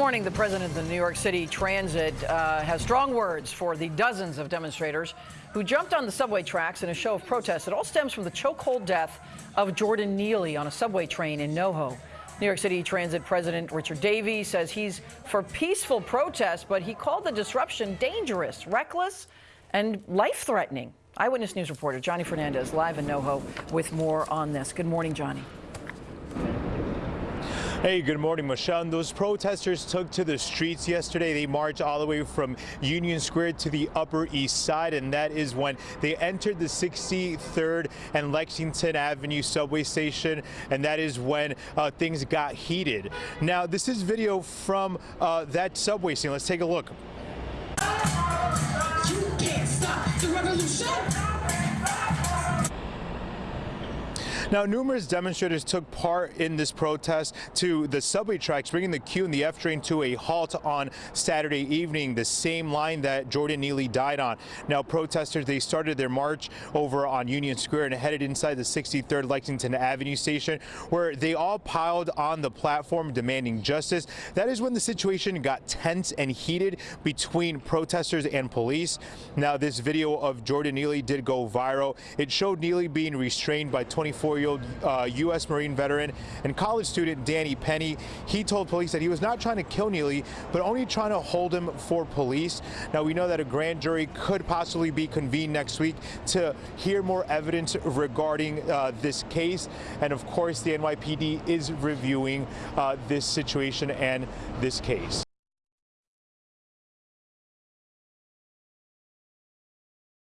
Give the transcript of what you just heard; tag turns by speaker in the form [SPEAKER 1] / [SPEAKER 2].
[SPEAKER 1] morning, the president of the New York City Transit uh, has strong words for the dozens of demonstrators who jumped on the subway tracks in a show of protest. It all stems from the chokehold death of Jordan Neely on a subway train in NoHo. New York City Transit President Richard Davey says he's for peaceful protest, but he called the disruption dangerous, reckless, and life-threatening. Eyewitness News reporter Johnny Fernandez live in NoHo with more on this. Good morning, Johnny.
[SPEAKER 2] Hey, good morning, Michelle. Those protesters took to the streets yesterday. They marched all the way from Union Square to the Upper East Side, and that is when they entered the 63rd and Lexington Avenue subway station, and that is when uh, things got heated. Now, this is video from uh, that subway scene. Let's take a look.
[SPEAKER 3] You can't stop the revolution.
[SPEAKER 2] Now, numerous demonstrators took part in this protest to the subway tracks, bringing the Q and the F train to a halt on Saturday evening, the same line that Jordan Neely died on. Now, protesters, they started their march over on Union Square and headed inside the 63rd Lexington Avenue station, where they all piled on the platform demanding justice. That is when the situation got tense and heated between protesters and police. Now, this video of Jordan Neely did go viral. It showed Neely being restrained by 24 year-old uh, U.S. Marine veteran and college student Danny Penny. He told police that he was not trying to kill Neely, but only trying to hold him for police. Now, we know that a grand jury could possibly be convened next week to hear more evidence regarding uh, this case. And of course, the NYPD is reviewing uh, this situation and this case.